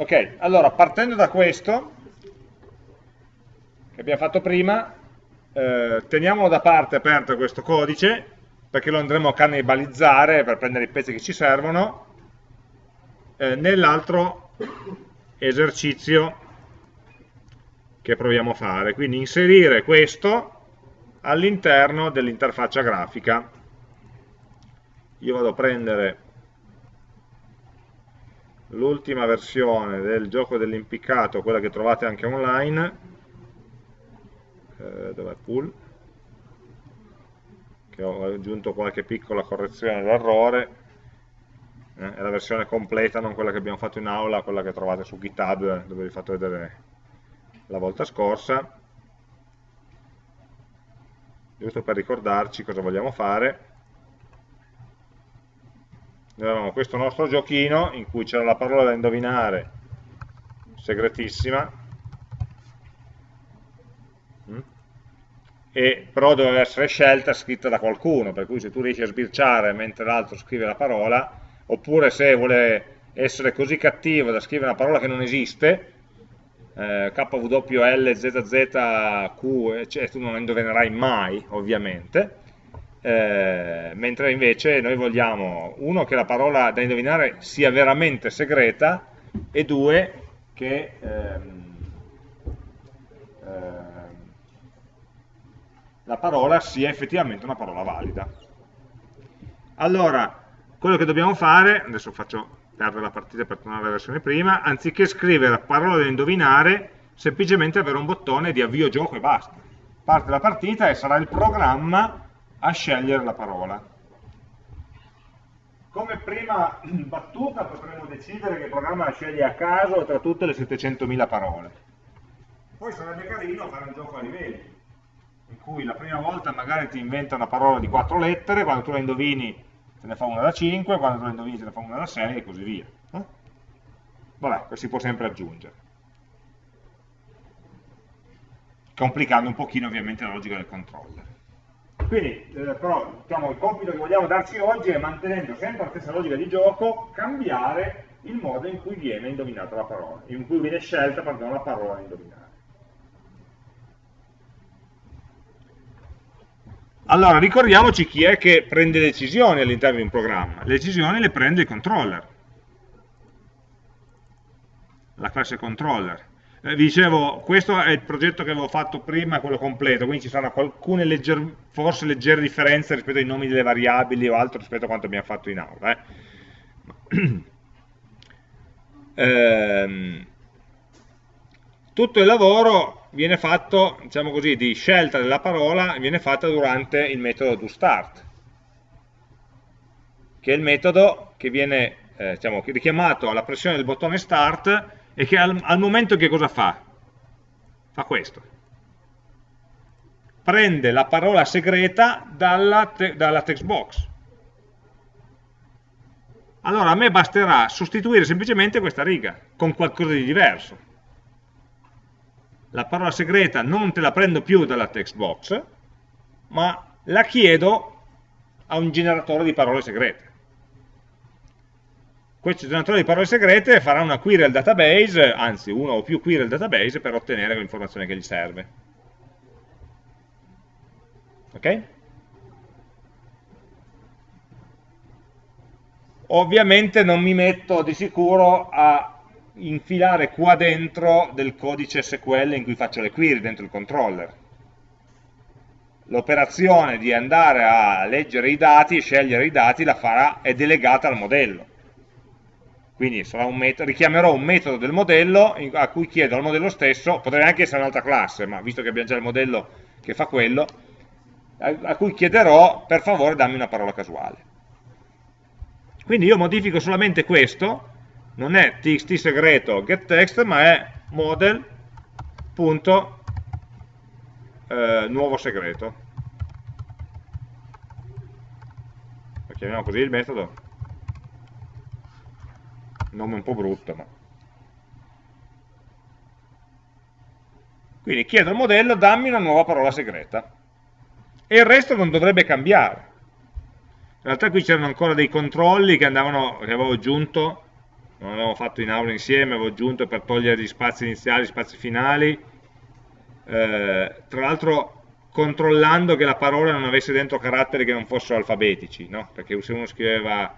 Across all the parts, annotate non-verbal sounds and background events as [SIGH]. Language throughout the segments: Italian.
Ok, allora partendo da questo, che abbiamo fatto prima, eh, teniamolo da parte aperto questo codice, perché lo andremo a cannibalizzare per prendere i pezzi che ci servono, eh, nell'altro esercizio che proviamo a fare. Quindi inserire questo all'interno dell'interfaccia grafica. Io vado a prendere l'ultima versione del gioco dell'impiccato, quella che trovate anche online, eh, dov'è pool? Che ho aggiunto qualche piccola correzione d'errore, eh, è la versione completa, non quella che abbiamo fatto in aula, quella che trovate su GitHub, dove vi ho fatto vedere la volta scorsa, giusto per ricordarci cosa vogliamo fare. Avevamo questo nostro giochino in cui c'era la parola da indovinare, segretissima, mm? e però doveva essere scelta scritta da qualcuno, per cui se tu riesci a sbirciare mentre l'altro scrive la parola, oppure se vuole essere così cattivo da scrivere una parola che non esiste, eh, KWLZZQ, cioè, tu non la indovinerai mai, ovviamente, eh, mentre invece noi vogliamo, uno, che la parola da indovinare sia veramente segreta, e due, che ehm, ehm, la parola sia effettivamente una parola valida. Allora, quello che dobbiamo fare, adesso faccio perdere la partita per tornare alla versione prima, anziché scrivere la parola da indovinare, semplicemente avere un bottone di avvio gioco e basta. Parte la partita e sarà il programma a scegliere la parola. Come prima [CLEARS THROAT] battuta potremmo decidere che il programma la sceglie a caso tra tutte le 700.000 parole. Poi sarebbe carino fare un gioco a livelli, in cui la prima volta magari ti inventa una parola di quattro lettere, quando tu la indovini te ne fa una da 5, quando te la indovini te ne fa una da 6 e così via. No? Vabbè, si può sempre aggiungere. Complicando un pochino ovviamente la logica del controller. Quindi, eh, però, diciamo, il compito che vogliamo darci oggi è, mantenendo sempre la stessa logica di gioco, cambiare il modo in cui viene indovinata la parola, in cui viene scelta, pardon, la parola da indovinare. Allora, ricordiamoci chi è che prende decisioni all'interno di un programma. Le decisioni le prende il controller, la classe controller. Eh, dicevo, questo è il progetto che avevo fatto prima, quello completo, quindi ci saranno alcune legger, forse leggere differenze rispetto ai nomi delle variabili o altro rispetto a quanto abbiamo fatto in aula. Eh. [CLEARS THROAT] ehm, tutto il lavoro viene fatto, diciamo così, di scelta della parola, viene fatta durante il metodo toStart, che è il metodo che viene eh, diciamo, richiamato alla pressione del bottone Start e che al, al momento che cosa fa? Fa questo. Prende la parola segreta dalla, te, dalla text box. Allora a me basterà sostituire semplicemente questa riga con qualcosa di diverso la parola segreta non te la prendo più dalla text box, ma la chiedo a un generatore di parole segrete. Questo generatore di parole segrete farà una query al database, anzi una o più query al database per ottenere l'informazione che gli serve. Ok? Ovviamente non mi metto di sicuro a infilare qua dentro del codice SQL in cui faccio le query dentro il controller. L'operazione di andare a leggere i dati scegliere i dati la farà, è delegata al modello. Quindi un richiamerò un metodo del modello a cui chiedo al modello stesso, potrei anche essere un'altra classe, ma visto che abbiamo già il modello che fa quello, a, cui chiederò per favore dammi una parola casuale. Quindi io modifico solamente questo, non è txt segreto getText, ma è model punto eh, segreto. Lo chiamiamo così il metodo. Nome un po' brutto, ma... Quindi chiedo al modello dammi una nuova parola segreta. E il resto non dovrebbe cambiare. In realtà qui c'erano ancora dei controlli che, andavano, che avevo aggiunto non l'avevamo fatto in aula insieme, avevo aggiunto per togliere gli spazi iniziali, gli spazi finali, eh, tra l'altro controllando che la parola non avesse dentro caratteri che non fossero alfabetici, no? perché se uno scriveva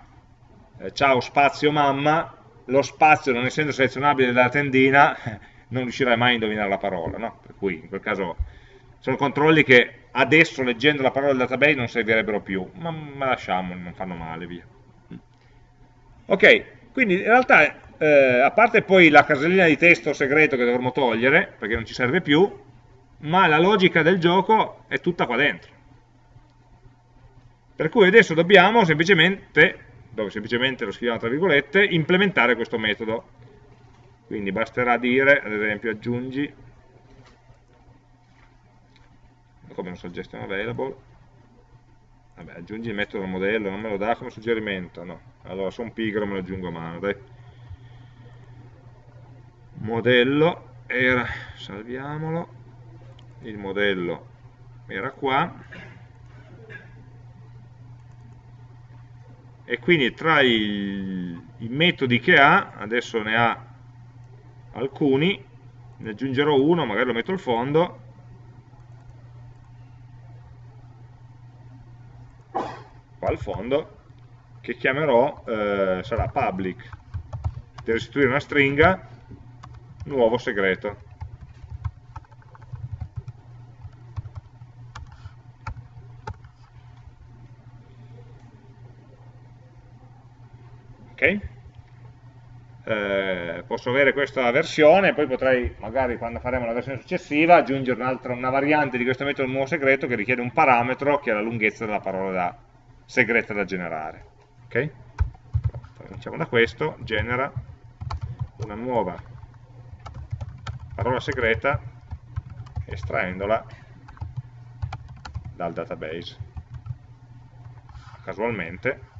eh, ciao spazio mamma, lo spazio non essendo selezionabile dalla tendina [LAUGHS] non riuscirai mai a indovinare la parola, no? per cui in quel caso sono controlli che adesso leggendo la parola del database non servirebbero più, ma, ma lasciamoli, non fanno male, via. Ok, quindi in realtà, eh, a parte poi la casellina di testo segreto che dovremmo togliere, perché non ci serve più, ma la logica del gioco è tutta qua dentro. Per cui adesso dobbiamo semplicemente, dove semplicemente lo scriviamo tra virgolette, implementare questo metodo. Quindi basterà dire, ad esempio, aggiungi come un suggestion available. Vabbè aggiungi il metodo modello non me lo dà come suggerimento no. Allora sono pigro me lo aggiungo a mano dai. Modello era salviamolo. Il modello era qua e quindi tra i, i metodi che ha adesso ne ha alcuni ne aggiungerò uno magari lo metto al fondo. Qua al fondo che chiamerò, eh, sarà public per restituire una stringa nuovo segreto ok eh, posso avere questa versione poi potrei magari quando faremo la versione successiva aggiungere un'altra una variante di questo metodo nuovo segreto che richiede un parametro che è la lunghezza della parola da segreta da generare. Ok? Cominciamo da questo, genera una nuova parola segreta estraendola dal database casualmente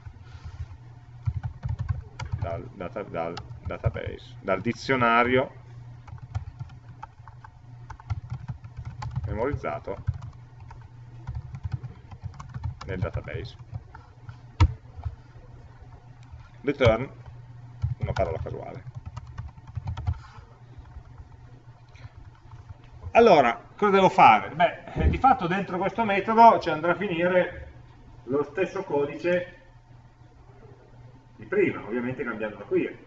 dal, data, dal database dal dizionario memorizzato nel database return una parola casuale. Allora, cosa devo fare? Beh, eh, di fatto dentro questo metodo ci andrà a finire lo stesso codice di prima, ovviamente cambiando la query.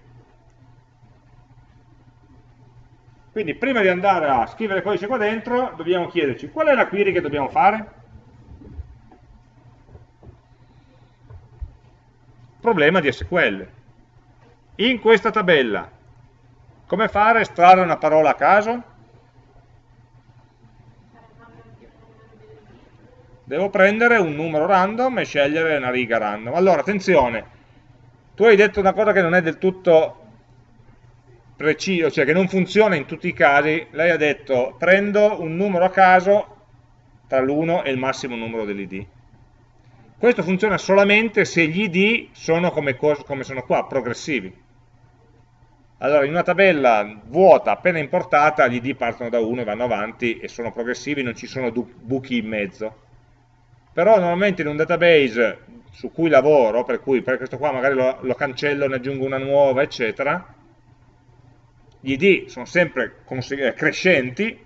Quindi prima di andare a scrivere codice qua dentro, dobbiamo chiederci qual è la query che dobbiamo fare? problema di SQL. In questa tabella, come fare a estrarre una parola a caso? Devo prendere un numero random e scegliere una riga random. Allora, attenzione, tu hai detto una cosa che non è del tutto preciso, cioè che non funziona in tutti i casi, lei ha detto prendo un numero a caso tra l'1 e il massimo numero dell'id. Questo funziona solamente se gli id sono come, come sono qua, progressivi. Allora, in una tabella vuota appena importata, gli id partono da 1 e vanno avanti e sono progressivi, non ci sono buchi in mezzo. Però normalmente in un database su cui lavoro, per cui per questo qua magari lo, lo cancello, ne aggiungo una nuova, eccetera, gli id sono sempre eh, crescenti,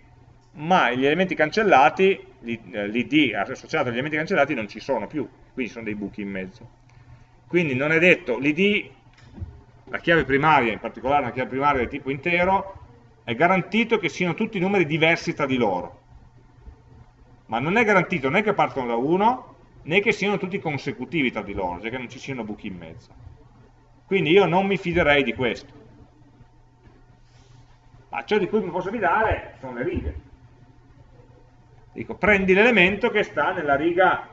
ma gli elementi cancellati, l'id eh, associato agli elementi cancellati non ci sono più, quindi sono dei buchi in mezzo. Quindi non è detto, l'id, la chiave primaria, in particolare una chiave primaria del tipo intero, è garantito che siano tutti numeri diversi tra di loro. Ma non è garantito né che partono da 1, né che siano tutti consecutivi tra di loro, cioè che non ci siano buchi in mezzo. Quindi io non mi fiderei di questo. Ma ciò di cui mi posso fidare sono le righe. Dico, prendi l'elemento che sta nella riga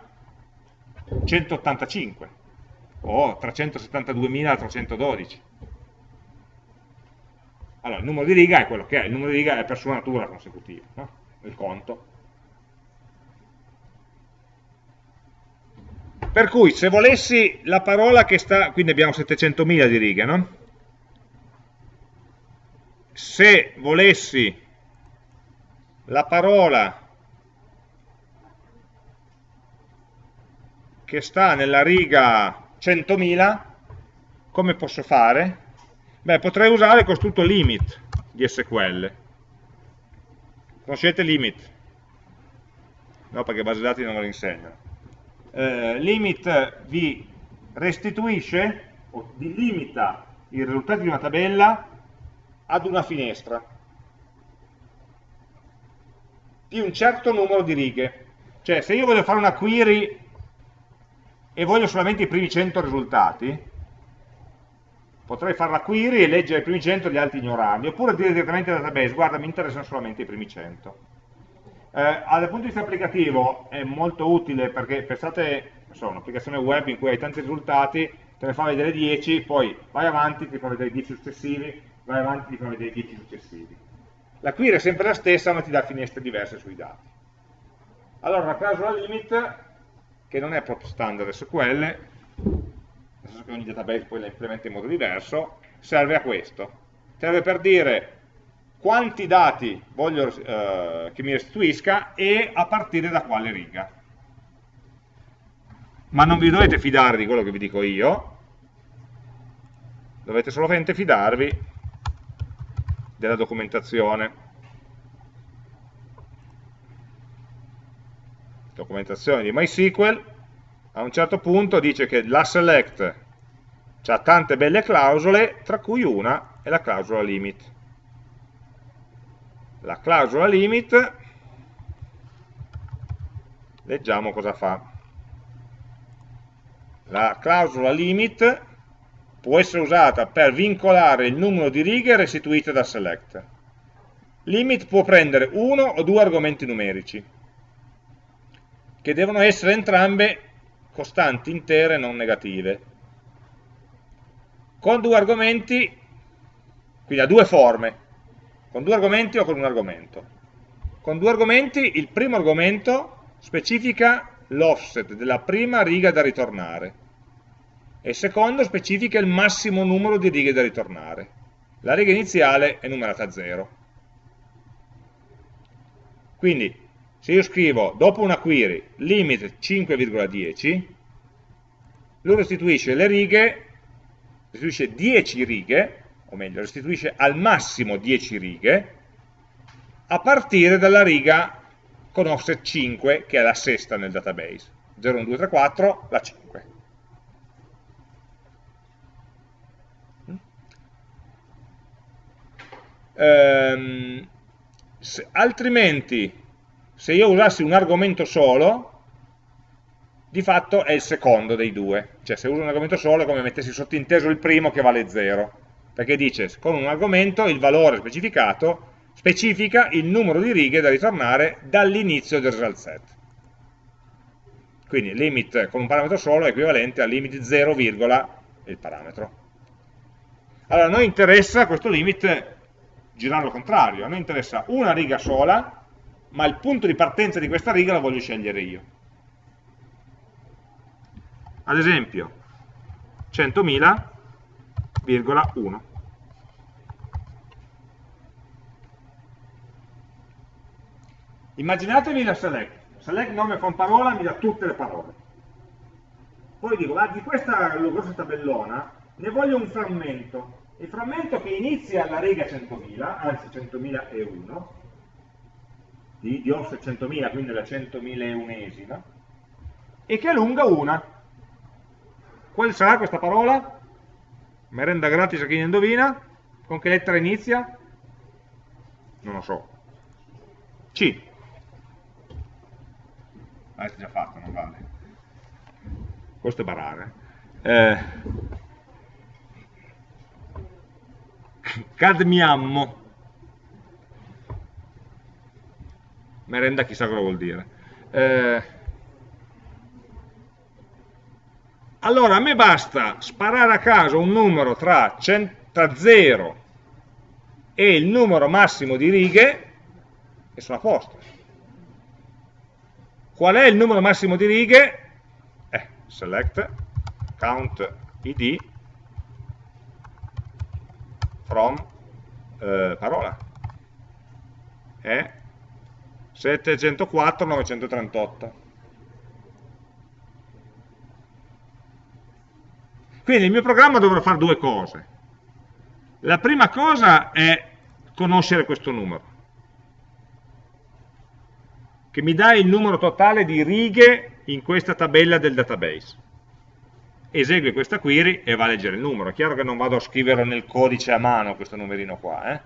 185 o 372.312. Allora, il numero di riga è quello che è, il numero di riga è per sua natura consecutivo, no? il conto. Per cui se volessi la parola che sta, quindi abbiamo 700.000 di righe, no? Se volessi la parola che sta nella riga 100.000, come posso fare? Beh, potrei usare il costrutto limit di SQL. Conoscete limit? No, perché base dati non me lo insegnano. Eh, limit vi restituisce o vi limita i risultati di una tabella ad una finestra di un certo numero di righe. Cioè, se io voglio fare una query e voglio solamente i primi 100 risultati, potrei fare la query e leggere i primi 100 e gli altri ignorarli, oppure dire direttamente al database, guarda, mi interessano solamente i primi 100. Eh, dal punto di vista applicativo è molto utile perché pensate, so, un'applicazione web in cui hai tanti risultati, te ne fa vedere 10, poi vai avanti, ti fa vedere 10 successivi, vai avanti, ti fa vedere 10 successivi. La query è sempre la stessa, ma ti dà finestre diverse sui dati. Allora, la clausola limit che non è proprio standard SQL, nel senso che ogni database poi la implementa in modo diverso, serve a questo. Serve per dire quanti dati voglio eh, che mi restituisca e a partire da quale riga. Ma non vi dovete fidare di quello che vi dico io, dovete solamente fidarvi della documentazione. documentazione di MySQL, a un certo punto dice che la select ha tante belle clausole, tra cui una è la clausola limit. La clausola limit, leggiamo cosa fa. La clausola limit può essere usata per vincolare il numero di righe restituite da select. Limit può prendere uno o due argomenti numerici che devono essere entrambe costanti intere non negative. Con due argomenti, quindi ha due forme, con due argomenti o con un argomento. Con due argomenti, il primo argomento specifica l'offset della prima riga da ritornare e il secondo specifica il massimo numero di righe da ritornare. La riga iniziale è numerata a 0. Quindi se io scrivo dopo una query limit 5,10 lui restituisce le righe restituisce 10 righe o meglio restituisce al massimo 10 righe a partire dalla riga con offset 5 che è la sesta nel database 0, 1, 2, 3, 4 la 5 ehm, se, altrimenti se io usassi un argomento solo, di fatto è il secondo dei due. Cioè se uso un argomento solo è come mettessi sottinteso il primo che vale 0. Perché dice, con un argomento il valore specificato specifica il numero di righe da ritornare dall'inizio del result set. Quindi limit con un parametro solo è equivalente a limit 0, il parametro. Allora a noi interessa questo limit girarlo al contrario, a noi interessa una riga sola ma il punto di partenza di questa riga lo voglio scegliere io. Ad esempio, 100.000,1. Immaginatevi la select. Select nome con parola mi dà tutte le parole. Poi dico, ma di questa grossa tabellona ne voglio un frammento. Il frammento che inizia alla riga 100.000, anzi 100.001, di, di offset 100.000, quindi la 100.001esima, e che è lunga una. Quale sarà questa parola? Merenda gratis a chi ne indovina? Con che lettera inizia? Non lo so. C. Avete già fatto, non vale. Questo è barare. Eh. Cadmiammo. merenda chissà cosa vuol dire. Eh, allora a me basta sparare a caso un numero tra, tra 0 e il numero massimo di righe e sono a posto. Qual è il numero massimo di righe? Eh, select count id from eh, parola. È 704, 938. Quindi il mio programma dovrà fare due cose. La prima cosa è conoscere questo numero, che mi dà il numero totale di righe in questa tabella del database. Esegue questa query e va a leggere il numero. È chiaro che non vado a scriverlo nel codice a mano questo numerino qua. Eh?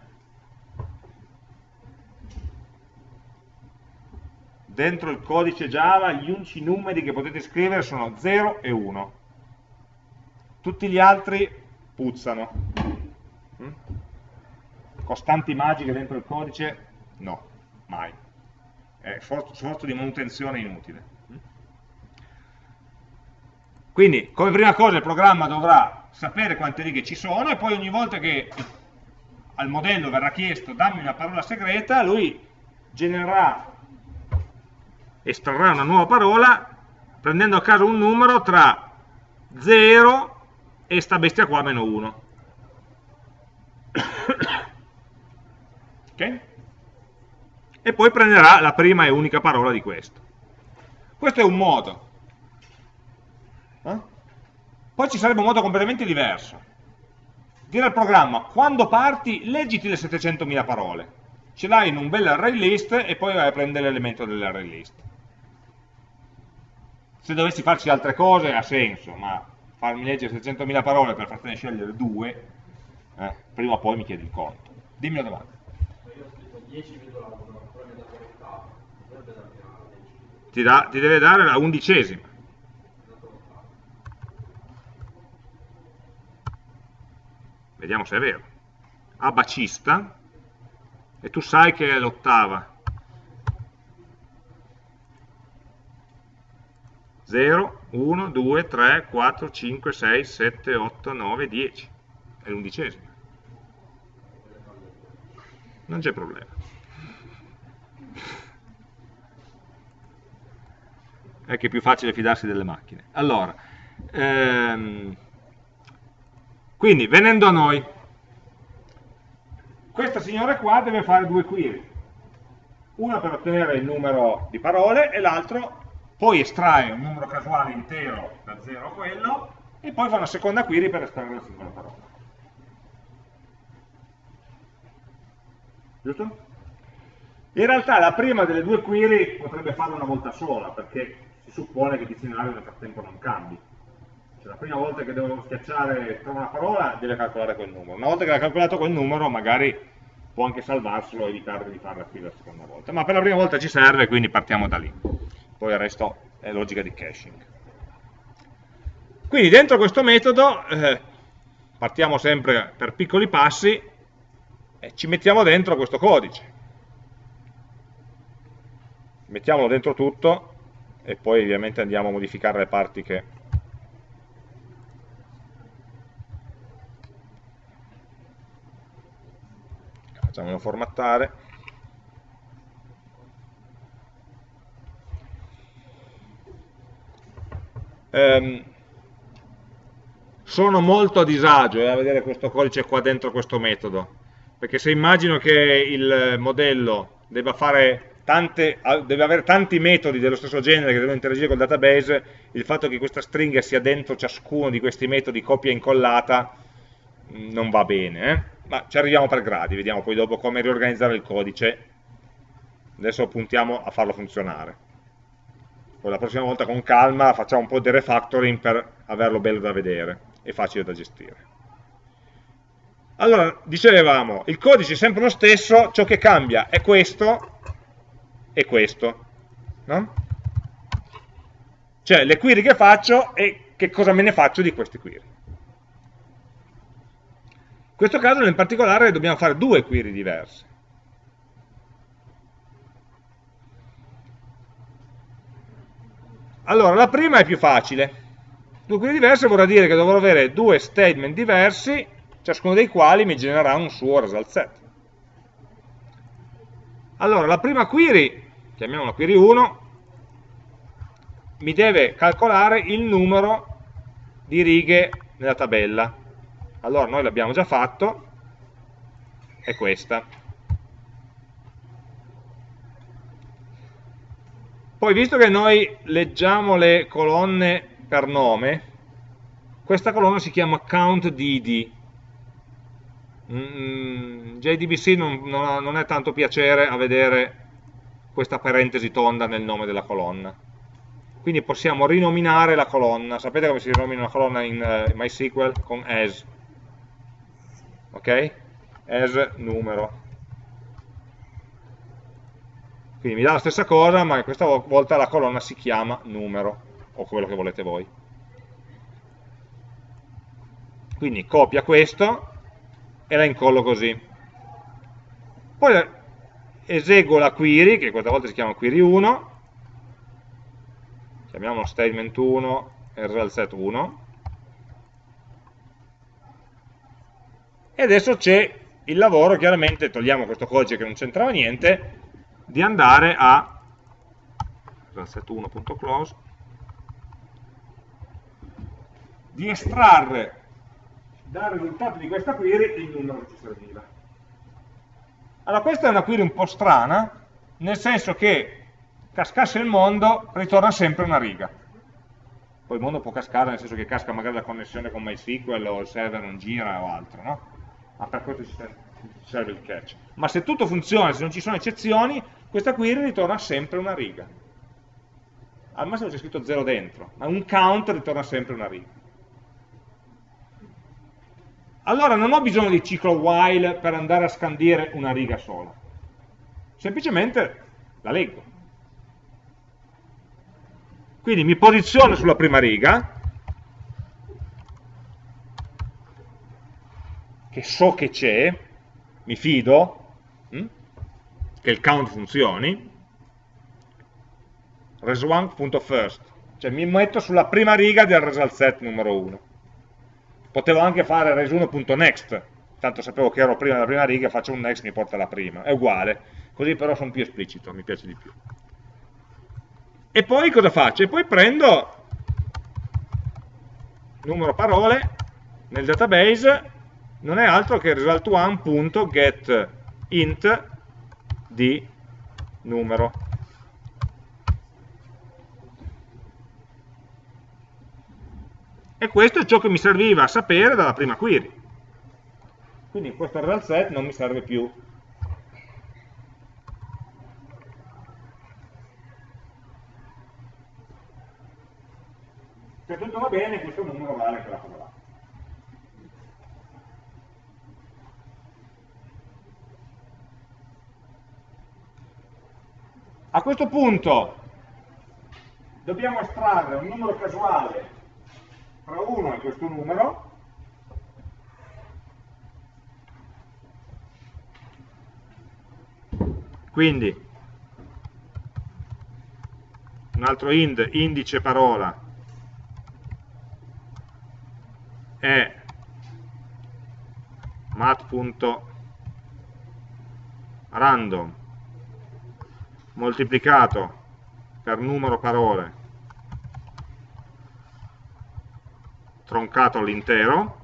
Dentro il codice Java gli unici numeri che potete scrivere sono 0 e 1. Tutti gli altri puzzano. Mm? Costanti magiche dentro il codice? No, mai. Sforzo, sforzo di manutenzione inutile. Mm? Quindi, come prima cosa, il programma dovrà sapere quante righe ci sono e poi ogni volta che al modello verrà chiesto dammi una parola segreta, lui genererà, estrarrà una nuova parola prendendo a caso un numero tra 0 e sta bestia qua meno 1. ok? E poi prenderà la prima e unica parola di questo. Questo è un modo. Eh? Poi ci sarebbe un modo completamente diverso. Dire al programma, quando parti, leggiti le 700.000 parole. Ce l'hai in un bel array list e poi vai a prendere l'elemento dell'array list. Se dovessi farci altre cose ha senso, ma farmi leggere 700.000 parole per fartene scegliere due, eh, prima o poi mi chiedi il conto. Dimmi la domanda. Ti, da, ti deve dare la undicesima. Vediamo se è vero. A bacista, e tu sai che è l'ottava. 0, 1, 2, 3, 4, 5, 6, 7, 8, 9, 10. È l'undicesima. Non c'è problema. È che è più facile fidarsi delle macchine. Allora, ehm, quindi venendo a noi, questa signora qua deve fare due query. Una per ottenere il numero di parole e l'altro poi estrae un numero casuale intero da 0 a quello e poi fa una seconda query per estrarre la singola parola. Giusto? In realtà la prima delle due query potrebbe farla una volta sola, perché si suppone che il dizionario nel frattempo non cambi. Cioè, la prima volta che devo schiacciare trova una parola, deve calcolare quel numero. Una volta che ha calcolato quel numero, magari può anche salvarselo e evitare di farla qui la seconda volta. Ma per la prima volta ci serve, quindi partiamo da lì poi il resto è logica di caching. Quindi dentro questo metodo eh, partiamo sempre per piccoli passi e ci mettiamo dentro questo codice. Mettiamolo dentro tutto e poi ovviamente andiamo a modificare le parti che facciamolo formattare. Ehm, sono molto a disagio eh, a vedere questo codice qua dentro questo metodo, perché se immagino che il modello debba fare Tante, deve avere tanti metodi dello stesso genere che devono interagire col database, il fatto che questa stringa sia dentro ciascuno di questi metodi copia e incollata mm, non va bene, eh? ma ci arriviamo per gradi, vediamo poi dopo come riorganizzare il codice, adesso puntiamo a farlo funzionare poi la prossima volta con calma facciamo un po' di refactoring per averlo bello da vedere e facile da gestire. Allora, dicevamo, il codice è sempre lo stesso, ciò che cambia è questo e questo, no? Cioè le query che faccio e che cosa me ne faccio di queste query. In questo caso nel particolare dobbiamo fare due query diverse. Allora, la prima è più facile. Due query diverse vorrà dire che dovrò avere due statement diversi, ciascuno dei quali mi genererà un suo result set. Allora, la prima query, chiamiamola query 1, mi deve calcolare il numero di righe nella tabella. Allora, noi l'abbiamo già fatto, è questa. Poi, visto che noi leggiamo le colonne per nome, questa colonna si chiama countDD. mm, JDBC non, non, non è tanto piacere a vedere questa parentesi tonda nel nome della colonna. Quindi possiamo rinominare la colonna. Sapete come si rinomina una colonna in uh, MySQL? Con as. Ok? As numero. Quindi mi dà la stessa cosa, ma questa volta la colonna si chiama numero, o quello che volete voi. Quindi copia questo e la incollo così. Poi eseguo la query, che questa volta si chiama query 1, chiamiamolo statement 1 e result set 1, e adesso c'è il lavoro, chiaramente togliamo questo codice che non c'entrava niente, di andare a set1.close di estrarre dal risultato di questa query il numero che ci serviva. Allora questa è una query un po' strana, nel senso che cascasse il mondo ritorna sempre una riga. Poi il mondo può cascare nel senso che casca magari la connessione con MySQL o il server non gira o altro, no? Ma per questo ci serve il catch. Ma se tutto funziona, se non ci sono eccezioni, questa query ritorna sempre una riga. Al massimo c'è scritto 0 dentro, ma un count ritorna sempre una riga. Allora non ho bisogno di ciclo while per andare a scandire una riga sola. Semplicemente la leggo. Quindi mi posiziono sulla prima riga, che so che c'è, mi fido, hm? che il count funzioni, res1.first, cioè mi metto sulla prima riga del result set numero 1. Potevo anche fare res1.next, tanto sapevo che ero prima della prima riga, faccio un next, mi porta alla prima, è uguale, così però sono più esplicito, mi piace di più. E poi cosa faccio? E poi prendo numero parole nel database non è altro che result1.getInt di numero. E questo è ciò che mi serviva a sapere dalla prima query. Quindi questo result set non mi serve più. Se tutto va bene, questo numero vale quella cosa là. A questo punto dobbiamo estrarre un numero casuale tra 1 e questo numero. Quindi un altro ind, indice parola è mat.random moltiplicato per numero parole troncato all'intero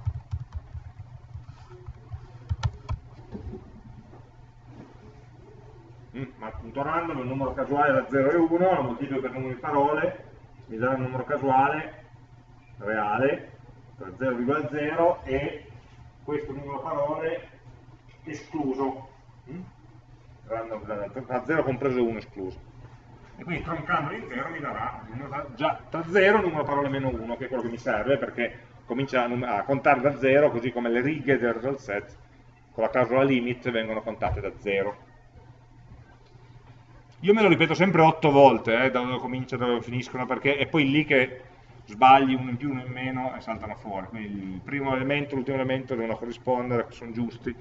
mm, ma punto random il numero casuale da 0 e 1 lo moltiplico per numero di parole mi darà un numero casuale reale per 0,0 e questo numero parole escluso mm? random, tra 0 compreso e 1 escluso. E quindi troncando l'intero mi darà già tra 0 numero parole meno 1, che è quello che mi serve perché comincia a, a contare da 0, così come le righe del result set con la clausola limit vengono contate da 0. Io me lo ripeto sempre 8 volte, eh, da dove comincia, da dove finiscono, perché è poi lì che sbagli uno in più, uno in meno e saltano fuori. Quindi il primo elemento e l'ultimo elemento devono corrispondere, sono giusti,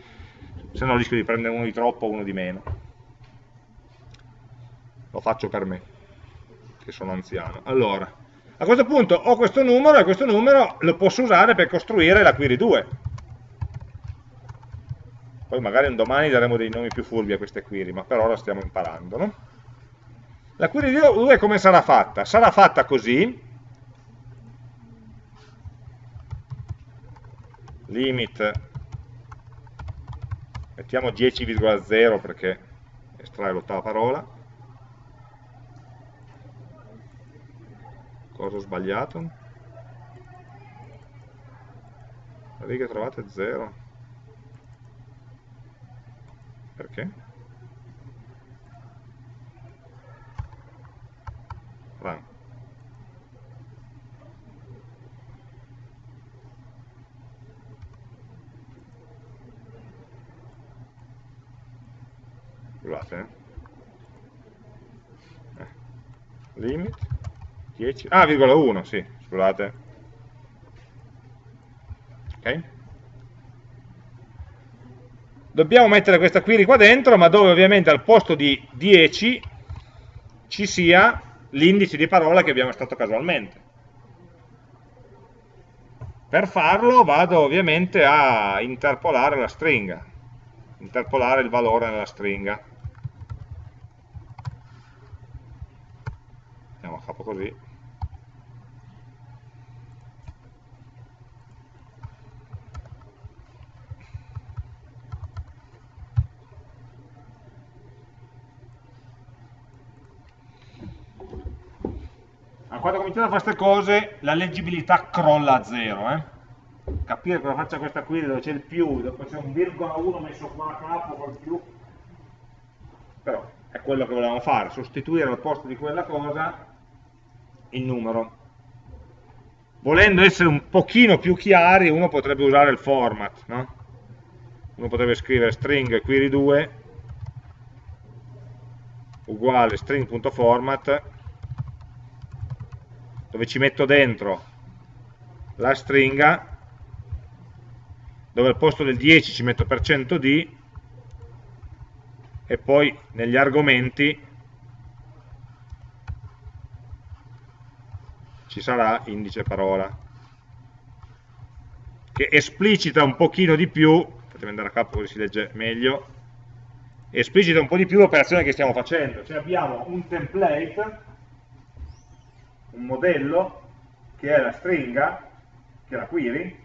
se no rischio di prendere uno di troppo o uno di meno. Lo faccio per me, che sono anziano. Allora, a questo punto ho questo numero e questo numero lo posso usare per costruire la query 2. Poi magari un domani daremo dei nomi più furbi a queste query, ma per ora stiamo imparando. No? La query 2 come sarà fatta? Sarà fatta così, limit mettiamo 10,0 perché estrae l'ottava parola cosa ho sbagliato? trovata è 0 Perché? Run. Scusate. Eh. eh. Limit 10. Ah, virgola 1, sì, scusate. Ok? Dobbiamo mettere questa query qua dentro, ma dove ovviamente al posto di 10 ci sia l'indice di parola che abbiamo estratto casualmente. Per farlo vado ovviamente a interpolare la stringa, interpolare il valore nella stringa. Andiamo a capo così. Quando cominciate a fare queste cose la leggibilità crolla a zero. Eh? Capire cosa faccia questa qui dove c'è il più, dopo c'è un virgola 1 messo qua a capo col più, però è quello che volevamo fare, sostituire al posto di quella cosa il numero. Volendo essere un pochino più chiari, uno potrebbe usare il format, no? Uno potrebbe scrivere string query 2 uguale string.format dove ci metto dentro la stringa, dove al posto del 10 ci metto per cento %d e poi negli argomenti ci sarà indice parola che esplicita un pochino di più fatemi andare a capo così si legge meglio esplicita un po' di più l'operazione che stiamo facendo. Cioè abbiamo un template un modello che è la stringa, che è la query,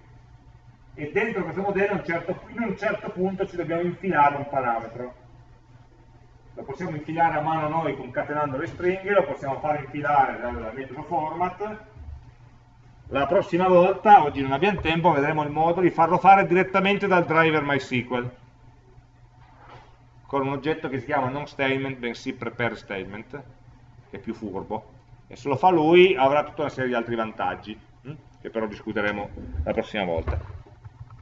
e dentro questo modello un certo, in un certo punto ci dobbiamo infilare un parametro. Lo possiamo infilare a mano noi concatenando le stringhe, lo possiamo fare infilare dal metodo format. La prossima volta, oggi non abbiamo tempo, vedremo il modo di farlo fare direttamente dal driver MySQL con un oggetto che si chiama non statement, bensì prepare statement, che è più furbo e se lo fa lui avrà tutta una serie di altri vantaggi hm? che però discuteremo la prossima volta.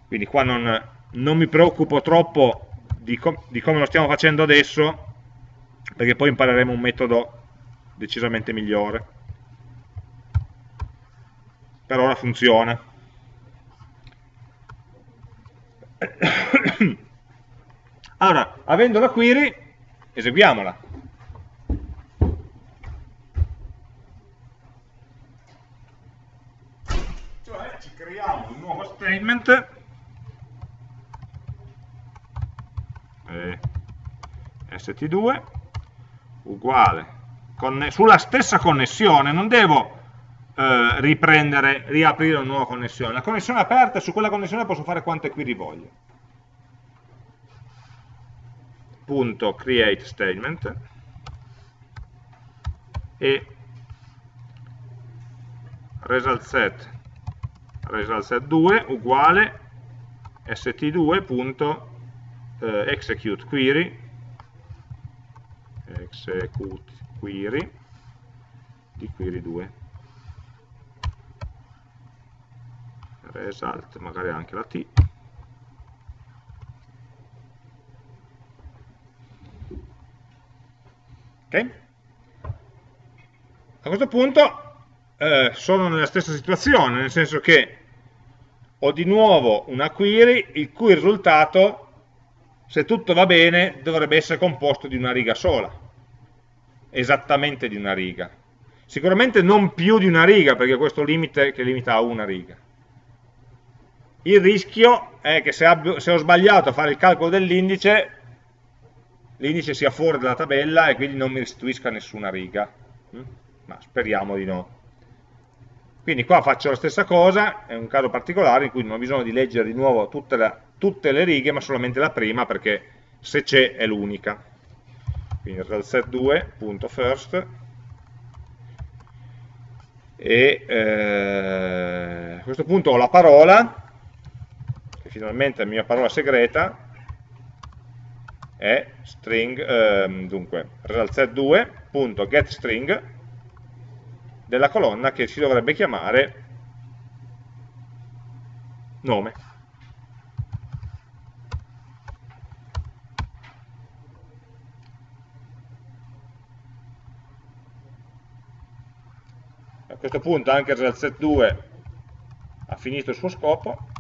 Quindi qua non, non mi preoccupo troppo di, com di come lo stiamo facendo adesso perché poi impareremo un metodo decisamente migliore. Per ora funziona. [COUGHS] Allora, avendo la query eseguiamola statement eh, st2 uguale. Sulla stessa connessione non devo eh, riprendere, riaprire una nuova connessione. La connessione aperta su quella connessione posso fare quante query voglio punto create statement. E result set result set 2 uguale st2.execute eh, query. Execute query di query 2 result magari anche la t. Ok? A questo punto eh, sono nella stessa situazione, nel senso che ho di nuovo una query il cui risultato, se tutto va bene, dovrebbe essere composto di una riga sola, esattamente di una riga. Sicuramente non più di una riga, perché questo limite che limita a una riga. Il rischio è che se, abbio, se ho sbagliato a fare il calcolo dell'indice, l'indice sia fuori dalla tabella e quindi non mi restituisca nessuna riga. Mm? Ma speriamo di no. Quindi qua faccio la stessa cosa, è un caso particolare in cui non ho bisogno di leggere di nuovo tutte, la, tutte le righe, ma solamente la prima, perché se c'è è l'unica. Quindi result2.first e eh, a questo punto ho la parola, che finalmente è la mia parola segreta, è string, ehm, dunque, result2.getString della colonna che si dovrebbe chiamare nome. A questo punto anche il result2 ha finito il suo scopo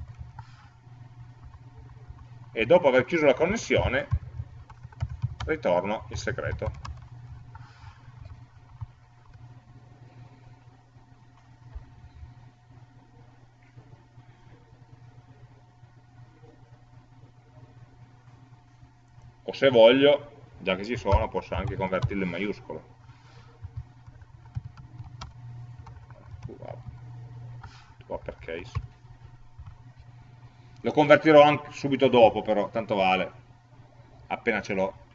e dopo aver chiuso la connessione ritorno il segreto. O se voglio, già che ci sono, posso anche convertirlo in maiuscolo. upper case. Lo convertirò anche subito dopo, però, tanto vale, appena ce l'ho.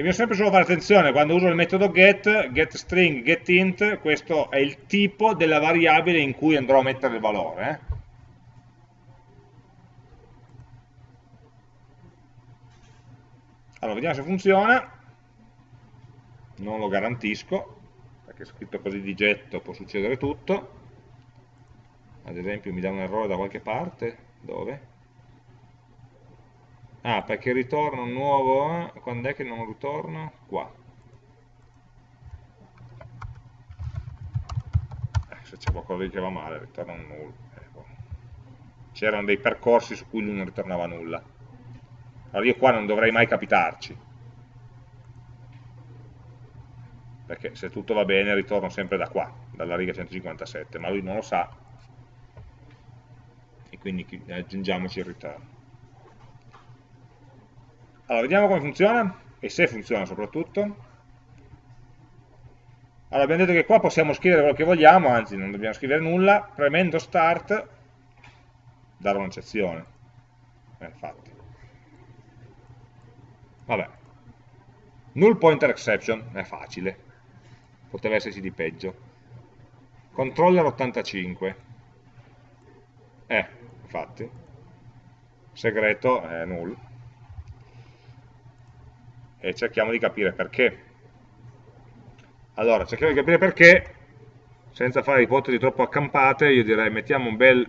Devo sempre solo fare attenzione, quando uso il metodo get, getString, getInt, questo è il tipo della variabile in cui andrò a mettere il valore. Eh? Allora, vediamo se funziona. Non lo garantisco, perché scritto così di getto può succedere tutto. Ad esempio mi dà un errore da qualche parte. Dove? Ah, perché ritorna un nuovo... Quando è che non ritorna? Qua. Eh, se c'è qualcosa che va male, ritorna un null. Eh, boh. C'erano dei percorsi su cui lui non ritornava nulla. Allora io qua non dovrei mai capitarci. Perché se tutto va bene ritorno sempre da qua, dalla riga 157, ma lui non lo sa. E quindi aggiungiamoci il return. Allora, vediamo come funziona e se funziona soprattutto. Allora, abbiamo detto che qua possiamo scrivere quello che vogliamo, anzi non dobbiamo scrivere nulla, premendo start dare un'eccezione. Eh, infatti. Vabbè. Null pointer exception, è facile. Poteva esserci di peggio. Controller 85. Eh, infatti. Segreto è null e cerchiamo di capire perché. Allora, cerchiamo di capire perché, senza fare ipotesi troppo accampate, io direi mettiamo un bel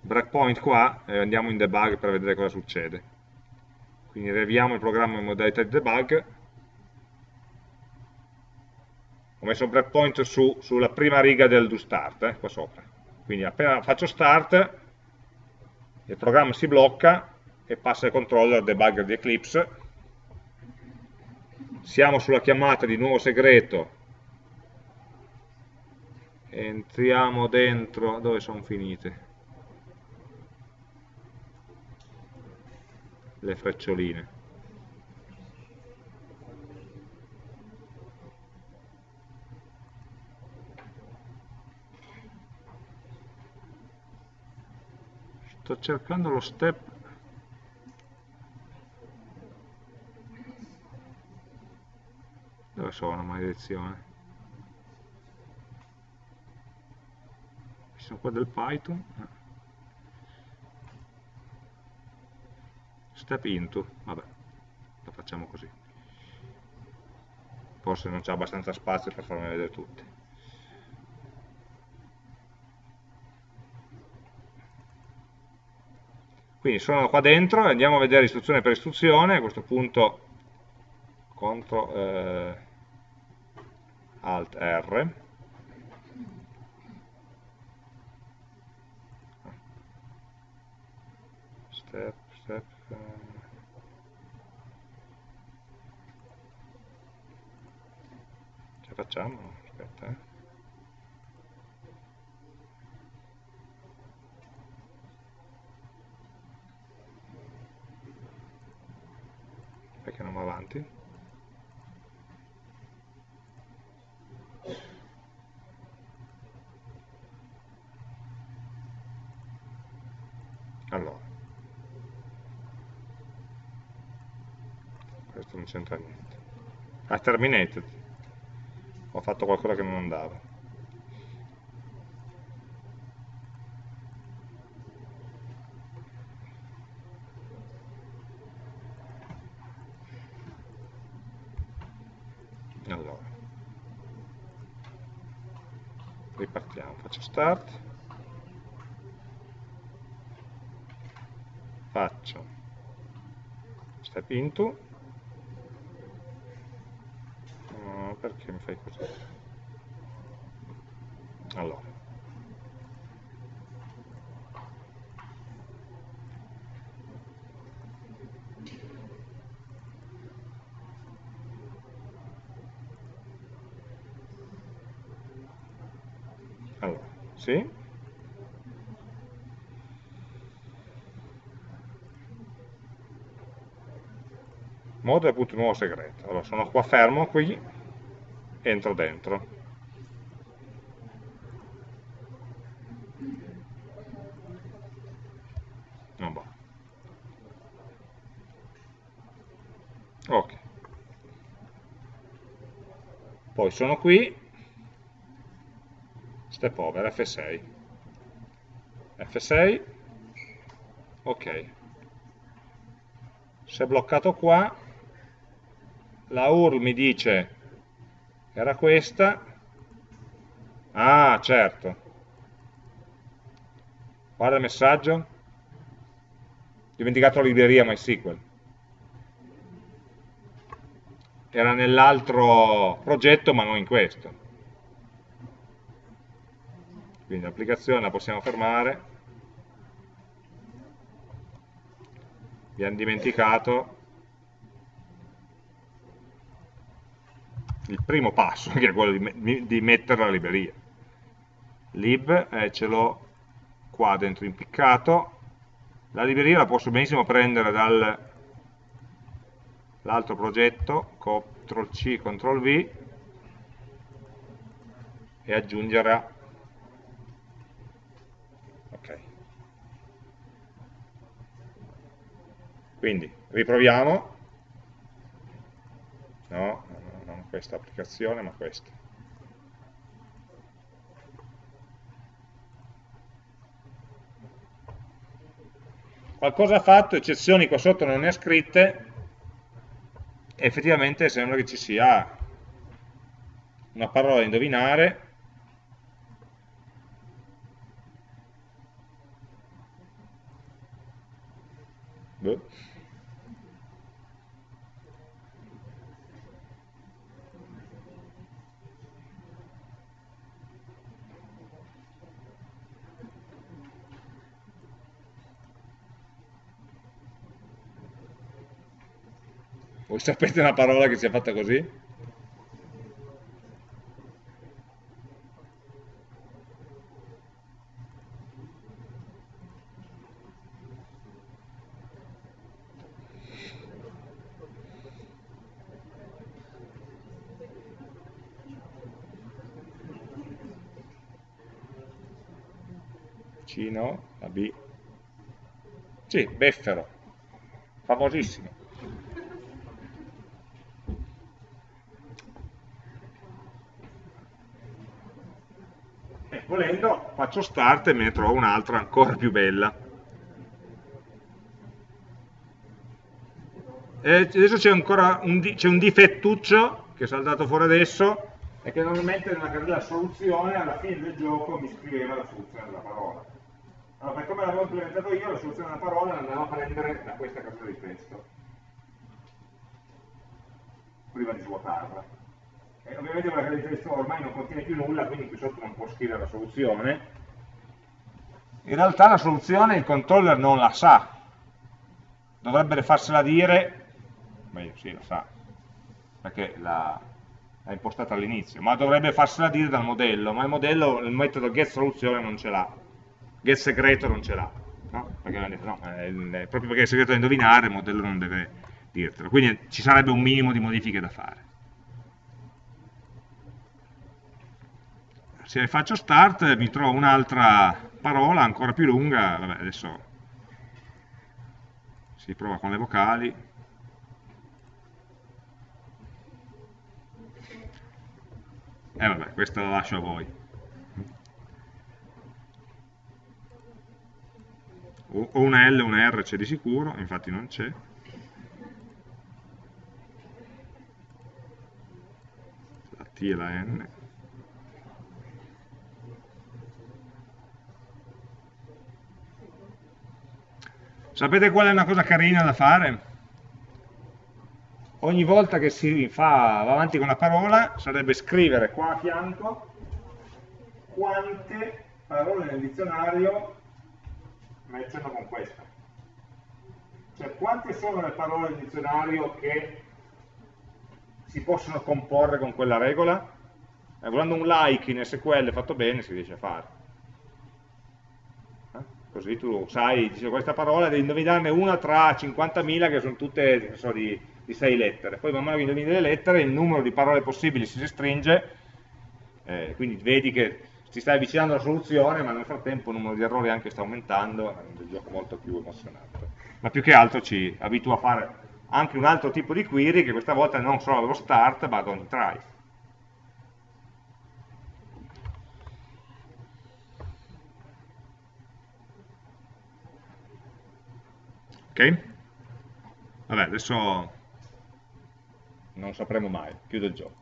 breakpoint qua e andiamo in debug per vedere cosa succede. Quindi riaviamo il programma in modalità di debug. Ho messo un breakpoint su, sulla prima riga del do start, eh, qua sopra. Quindi appena faccio start, il programma si blocca e passa il controller debugger di Eclipse siamo sulla chiamata di nuovo segreto, entriamo dentro, dove sono finite? Le freccioline. Sto cercando lo step Dove sono, maledizione? Ci sono qua del Python. Step into, vabbè, lo facciamo così. Forse non c'è abbastanza spazio per farmi vedere tutte. Quindi sono qua dentro andiamo a vedere istruzione per istruzione, a questo punto contro, eh, Alt R step, step ce facciamo? aspetta eh. perché non va avanti? Allora. Questo non c'entra niente. Ah terminated ho fatto qualcosa che non andava allora ripartiamo faccio start. Faccio. Step into no, perché mi fai così allora allora sì modo è appunto nuovo segreto. Allora sono qua fermo qui, entro dentro. Non va. Ok. Poi sono qui, step over, F6. F6, ok. Se è bloccato qua, la URL mi dice era questa, ah certo, guarda il messaggio, dimenticato la libreria MySQL, era nell'altro progetto ma non in questo, quindi l'applicazione la possiamo fermare, abbiamo dimenticato il primo passo, [LAUGHS] che è quello di, di mettere la libreria. lib, eh, ce l'ho qua dentro impiccato, la libreria la posso benissimo prendere dall'altro progetto, CTRL C, CTRL V, e aggiungere ok. Quindi riproviamo. No, questa applicazione, ma questa. Qualcosa ha fatto, eccezioni qua sotto non ne ha scritte, effettivamente sembra che ci sia una parola da indovinare, Boh. Voi [LAUGHS] sapete una parola che sia fatta così? Vicino, la B. Sì, beffero, famosissimo. volendo faccio start e me ne trovo un'altra ancora più bella. E adesso c'è ancora un, un, difettuccio che è saltato fuori adesso e che normalmente nella carriera soluzione alla fine del gioco mi scriveva la soluzione della parola. Allora, per come l'avevo implementato io, la soluzione della parola l'andavo a prendere da questa casella di testo, prima di svuotarla. E ovviamente quella carta di testo ormai non contiene più nulla, quindi qui sotto non può scrivere la soluzione. In realtà la soluzione il controller non la sa, dovrebbe farsela dire, meglio sì, la sa, perché l'ha impostata all'inizio, ma dovrebbe farsela dire dal modello, ma il modello, il metodo getSoluzione non ce l'ha, getSegreto non ce l'ha, no? No, è proprio perché è segreto da indovinare, il modello non deve dirtelo, quindi ci sarebbe un minimo di modifiche da fare. se faccio start mi trovo un'altra parola ancora più lunga, vabbè adesso si prova con le vocali, e eh vabbè, questa la lascio a voi. O una L o una R c'è di sicuro, infatti non c'è. T e la N. Sapete qual è una cosa carina da fare? Ogni volta che si fa, va avanti con una parola, sarebbe scrivere qua a fianco quante parole nel dizionario matchano con questa. Cioè quante sono le parole nel dizionario che si possono comporre con quella regola? Eh, volendo un like in SQL fatto bene si riesce a fare così tu sai, dice questa parola, devi indovinarne una tra 50.000 che sono tutte so, di, di 6 lettere, poi man mano che indovini le lettere il numero di parole possibili si restringe, eh, quindi vedi che ti stai avvicinando alla soluzione, ma nel frattempo il numero di errori anche sta aumentando, è un gioco molto più emozionante. Ma più che altro ci abitua a fare anche un altro tipo di query che questa volta non solo allo start, ma ad ogni try. Ok? Vabbè, adesso non sapremo mai, chiudo il gioco.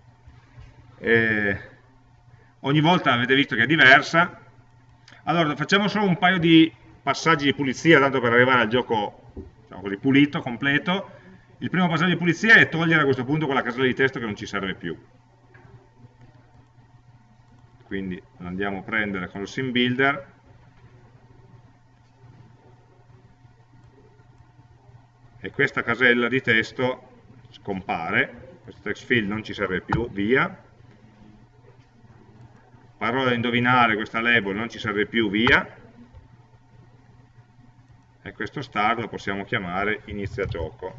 E ogni volta avete visto che è diversa. Allora, facciamo solo un paio di passaggi di pulizia, tanto per arrivare al gioco diciamo così, pulito, completo. Il primo passaggio di pulizia è togliere a questo punto quella casella di testo che non ci serve più. Quindi andiamo a prendere con lo sim builder e questa casella di testo scompare, questo text field non ci serve più, via, parola da indovinare, questa label non ci serve più, via, e questo start lo possiamo chiamare inizia gioco,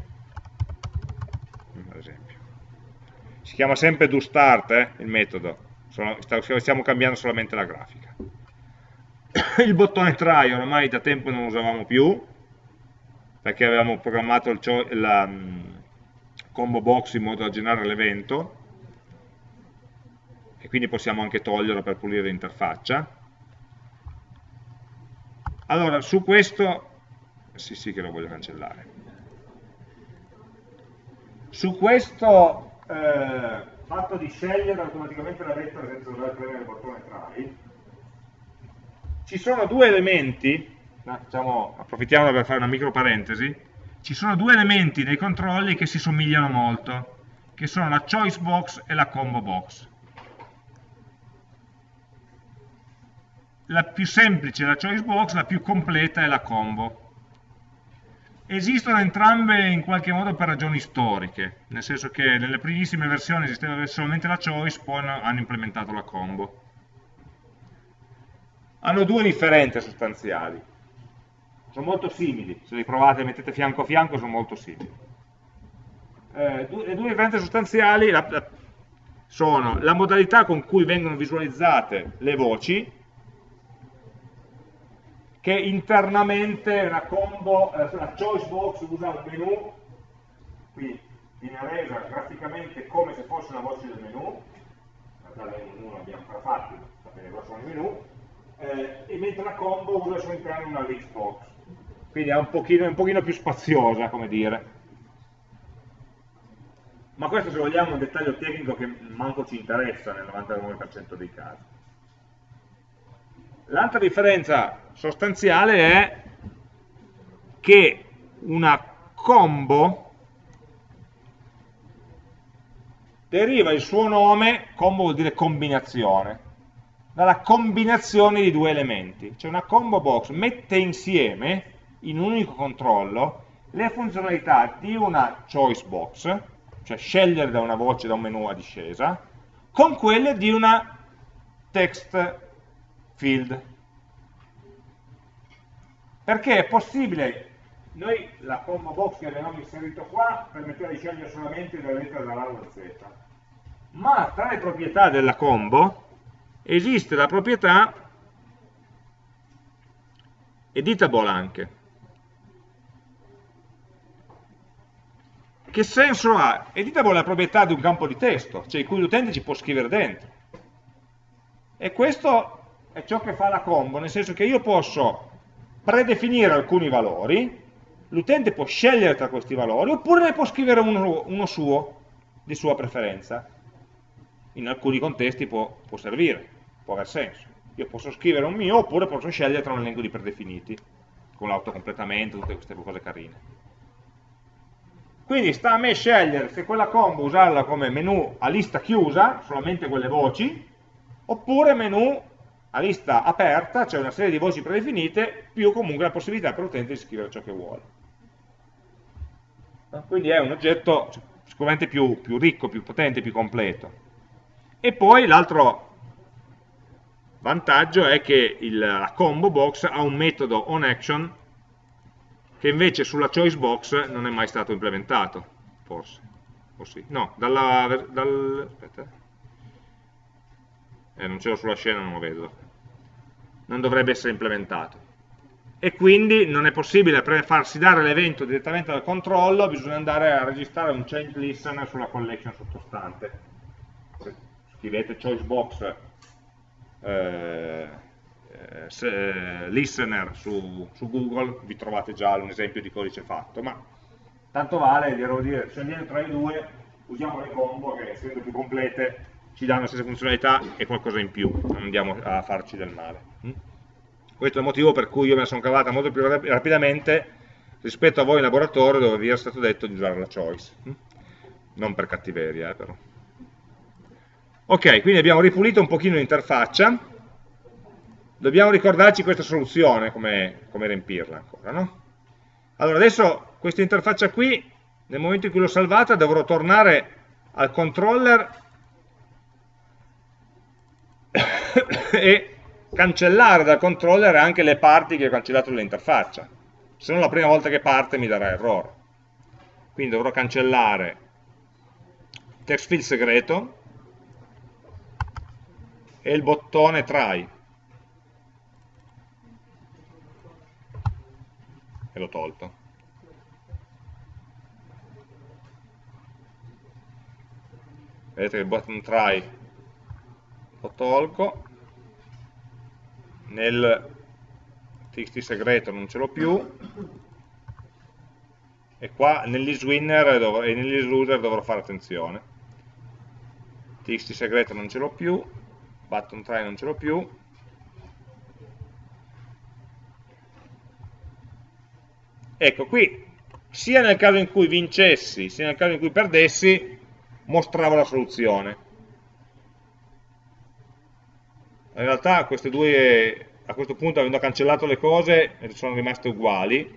ad esempio. Si chiama sempre doStart eh, il metodo, stiamo cambiando solamente la grafica. [COUGHS] Il bottone try ormai da tempo non lo usavamo più, perché avevamo programmato il, la um, combo box in modo da generare l'evento e quindi possiamo anche toglierlo per pulire l'interfaccia. Allora, su questo, sì sì che lo voglio cancellare, su questo eh, fatto di scegliere automaticamente la lettera senza dover premere il bottone try, ci sono due elementi diciamo, approfittiamo per fare una micro parentesi, ci sono due elementi nei controlli che si somigliano molto, che sono la choice box e la combo box. La più semplice è la choice box, la più completa è la combo. Esistono entrambe in qualche modo per ragioni storiche, nel senso che nelle primissime versioni esisteva solamente la choice, poi hanno implementato la combo. Hanno due differenze sostanziali sono molto simili, se li provate e mettete fianco a fianco sono molto simili. Eh, le due differenze sostanziali la, la, sono la modalità con cui vengono visualizzate le voci, che internamente una combo, eh, la choice box usa un menu, qui viene resa graficamente come se fosse una voce del menu, in realtà il menu l'abbiamo ancora fatto, sapete cosa sono i menu, eh, e mentre la combo usa al suo interno una list box quindi è un pochino, un pochino più spaziosa, come dire. Ma questo se vogliamo è un dettaglio tecnico che manco ci interessa nel 99% dei casi. L'altra differenza sostanziale è che una combo deriva il suo nome, combo vuol dire combinazione, dalla combinazione di due elementi. Cioè una combo box mette insieme in un unico controllo le funzionalità di una choice box, cioè scegliere da una voce da un menu a discesa, con quelle di una text field. Perché è possibile, noi la combo box che avevamo inserito qua permetteva di scegliere solamente le lettere dall'A alla Z, ma tra le proprietà della combo esiste la proprietà editable anche, che senso ha? Editable è la proprietà di un campo di testo, cioè in cui l'utente ci può scrivere dentro. E questo è ciò che fa la combo, nel senso che io posso predefinire alcuni valori, l'utente può scegliere tra questi valori, oppure ne può scrivere uno, uno suo, di sua preferenza. in alcuni contesti può, può servire, può aver senso. Io posso scrivere un mio oppure posso scegliere tra un elenco di predefiniti, con l'autocompletamento, tutte queste cose carine. Quindi sta a me scegliere se quella combo usarla come menu a lista chiusa, solamente quelle voci, oppure menu a lista aperta, cioè una serie di voci predefinite, più comunque la possibilità per l'utente di scrivere ciò che vuole. Quindi è un oggetto sicuramente più, più ricco, più potente, più completo. E poi l'altro vantaggio è che il, la combo box ha un metodo onAction che invece sulla choice box non è mai stato implementato, forse, o sì, no, dalla, dal, aspetta, eh, non ce l'ho sulla scena, non lo vedo, non dovrebbe essere implementato. E quindi non è possibile farsi dare l'evento direttamente dal controllo, bisogna andare a registrare un change listener sulla collection sottostante. Scrivete choice box eh, eh, listener su, su, Google, vi trovate già un esempio di codice fatto, ma tanto vale, devo dire, scegliendo tra i due, usiamo le combo che essendo più complete ci danno la stessa funzionalità e qualcosa in più, non andiamo a farci del male. Mm? Questo è il motivo per cui io me la sono cavata molto più rapidamente rispetto a voi in laboratorio dove vi era stato detto di usare la choice. Mm? Non per cattiveria, eh, però. Ok, quindi abbiamo ripulito un pochino l'interfaccia, dobbiamo ricordarci questa soluzione, come, come riempirla ancora, no? Allora adesso questa interfaccia qui, nel momento in cui l'ho salvata, dovrò tornare al controller [COUGHS] e cancellare dal controller anche le parti che ho cancellato dall'interfaccia. Se no la prima volta che parte mi darà errore. Quindi dovrò cancellare text field segreto e il bottone try e l'ho tolto. Vedete che il button try lo tolgo, nel txt segreto non ce l'ho più, e qua nell'iswinner e nell'isloser dovrò fare attenzione. txt segreto non ce l'ho più, button try non ce l'ho più, Ecco, qui sia nel caso in cui vincessi, sia nel caso in cui perdessi, mostravo la soluzione. In realtà queste due, a questo punto avendo cancellato le cose, sono rimaste uguali,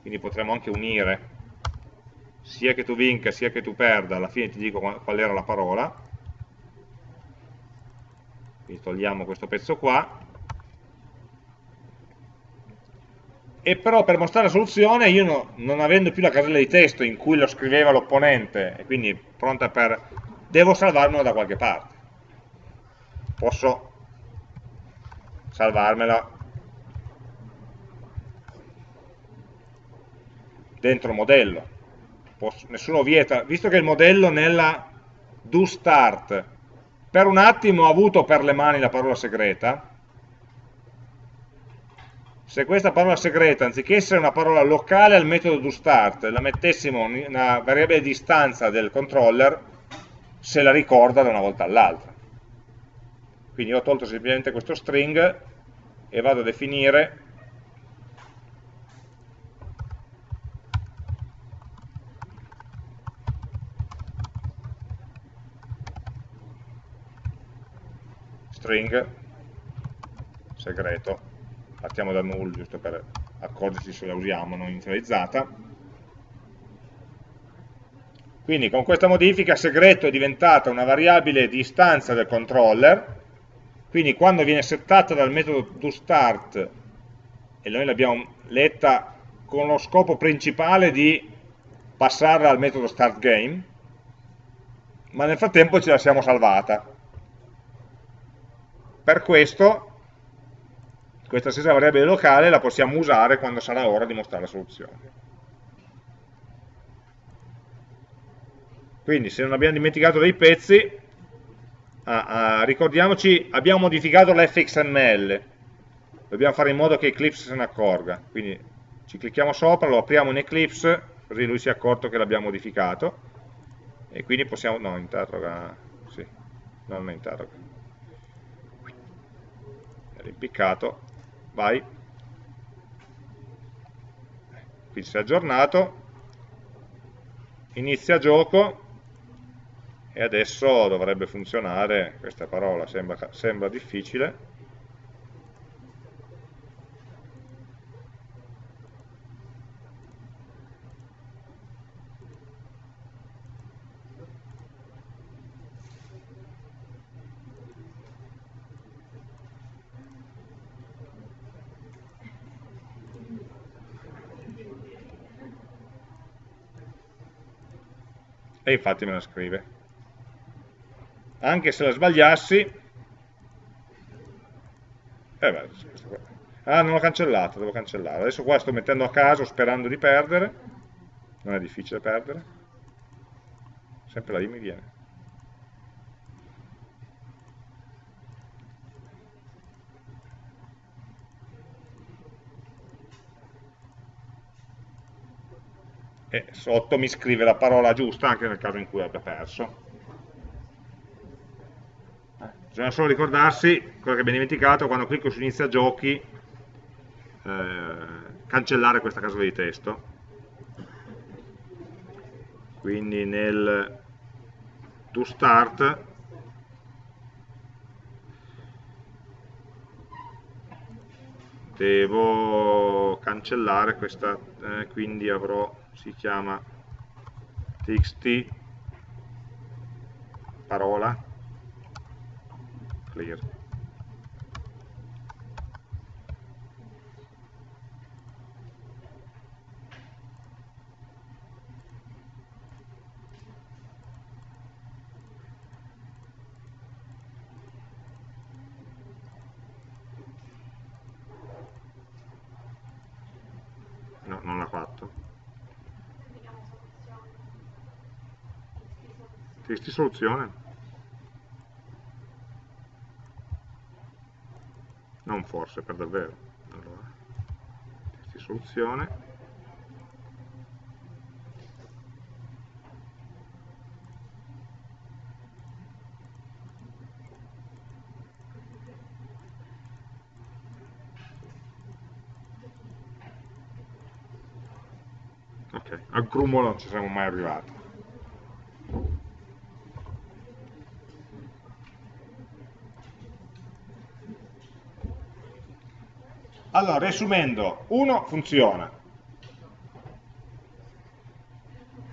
quindi potremmo anche unire, sia che tu vinca sia che tu perda, alla fine ti dico qual era la parola, quindi togliamo questo pezzo qua, e però per mostrare la soluzione io no, non avendo più la casella di testo in cui lo scriveva l'opponente e quindi pronta per devo salvarmela da qualche parte. Posso salvarmela dentro modello. Posso, nessuno vieta visto che il modello nella do start per un attimo ha avuto per le mani la parola segreta se questa parola segreta, anziché essere una parola locale al metodo doStart, la mettessimo in una variabile di istanza del controller, se la ricorda da una volta all'altra. Quindi ho tolto semplicemente questo string e vado a definire string segreto partiamo da null giusto per accorgerci se la usiamo non inizializzata quindi con questa modifica segreto è diventata una variabile di istanza del controller. Quindi quando viene settata dal metodo toStart e noi l'abbiamo letta con lo scopo principale di passarla al metodo startGame ma nel frattempo ce la siamo salvata. Per questo questa stessa variabile locale la possiamo usare quando sarà ora di mostrare la soluzione. Quindi se non abbiamo dimenticato dei pezzi, ah, ah, ricordiamoci, abbiamo modificato l'fxml, dobbiamo fare in modo che Eclipse se ne accorga, quindi ci clicchiamo sopra, lo apriamo in Eclipse, così lui si è accorto che l'abbiamo modificato, e quindi possiamo, no, intanto, sì. non interroga. È rimpiccato, vai. Quindi si è aggiornato, inizia gioco. E adesso dovrebbe funzionare, questa parola sembra, sembra difficile, e infatti me la scrive. Anche se la sbagliassi eh beh, ah non l'ho cancellata, devo cancellare. Adesso qua sto mettendo a caso sperando di perdere. Non è difficile perdere. Sempre la I mi viene e sotto mi scrive la parola giusta anche nel caso in cui abbia perso. Eh, bisogna solo ricordarsi, quello che abbiamo dimenticato, quando clicco su inizia giochi, eh, cancellare questa casella di testo. Quindi nel to start devo cancellare questa, eh, quindi avrò si chiama txt parola clear. No, non l'ha fatto. Testi soluzione? Non forse, per davvero. Allora, testi soluzione. Ok, al grumo non ci siamo mai arrivati. Allora, riassumendo, 1 funziona,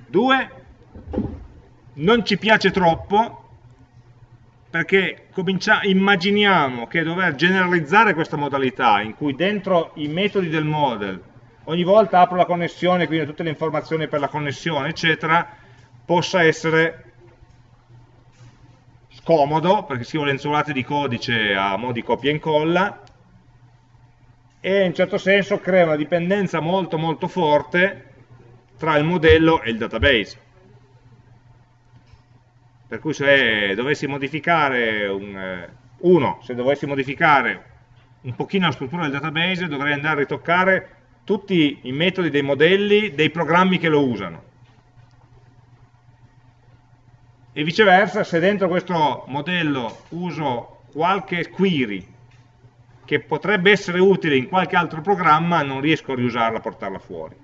2 non ci piace troppo perché immaginiamo che dover generalizzare questa modalità in cui dentro i metodi del model ogni volta apro la connessione, quindi tutte le informazioni per la connessione, eccetera, possa essere scomodo perché scrivo lenzuolate di codice a mo' di copia e incolla e in un certo senso crea una dipendenza molto molto forte tra il modello e il database. Per cui se dovessi modificare un, eh, uno, se dovessi modificare un pochino la struttura del database dovrei andare a ritoccare tutti i metodi dei modelli dei programmi che lo usano. E viceversa, se dentro questo modello uso qualche query che potrebbe essere utile in qualche altro programma, non riesco a riusarla, a portarla fuori.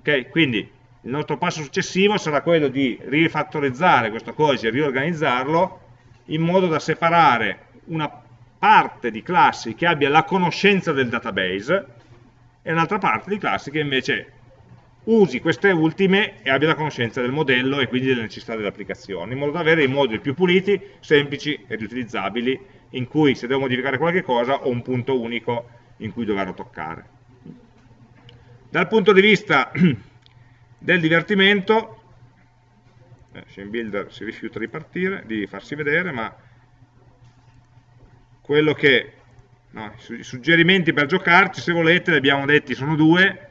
Ok? Quindi il nostro passo successivo sarà quello di rifattorizzare questo codice, riorganizzarlo in modo da separare una parte di classi che abbia la conoscenza del database e un'altra parte di classi che invece usi queste ultime e abbia la conoscenza del modello e quindi delle necessità dell'applicazione, in modo da avere i moduli più puliti, semplici e riutilizzabili in cui se devo modificare qualche cosa ho un punto unico in cui doverlo toccare. Dal punto di vista [CLEARS THROAT] del divertimento, eh, Builder si rifiuta di partire, di farsi vedere, ma quello che no, i suggerimenti per giocarci, se volete, li abbiamo detti, sono due.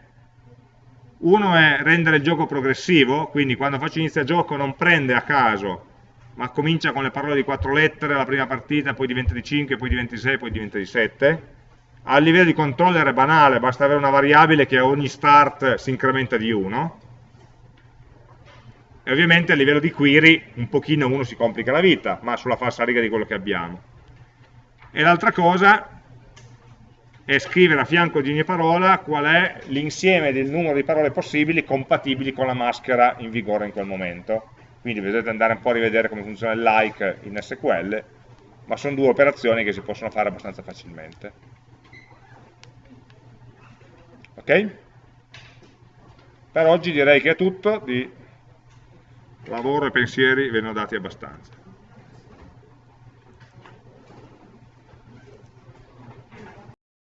Uno è rendere il gioco progressivo, quindi quando faccio inizio a gioco non prende a caso ma comincia con le parole di quattro lettere la prima partita, poi diventa di 5, poi diventa di 6, poi diventa di 7. A livello di controller è banale, basta avere una variabile che a ogni start si incrementa di 1. e ovviamente a livello di query un pochino uno si complica la vita, ma sulla falsa riga di quello che abbiamo. E l'altra cosa è scrivere a fianco di ogni parola qual è l'insieme del numero di parole possibili compatibili con la maschera in vigore in quel momento. Quindi vedete andare un po' a rivedere come funziona il like in SQL, ma sono due operazioni che si possono fare abbastanza facilmente. Ok? Per oggi direi che è tutto, di lavoro e pensieri ve ne ho dati abbastanza.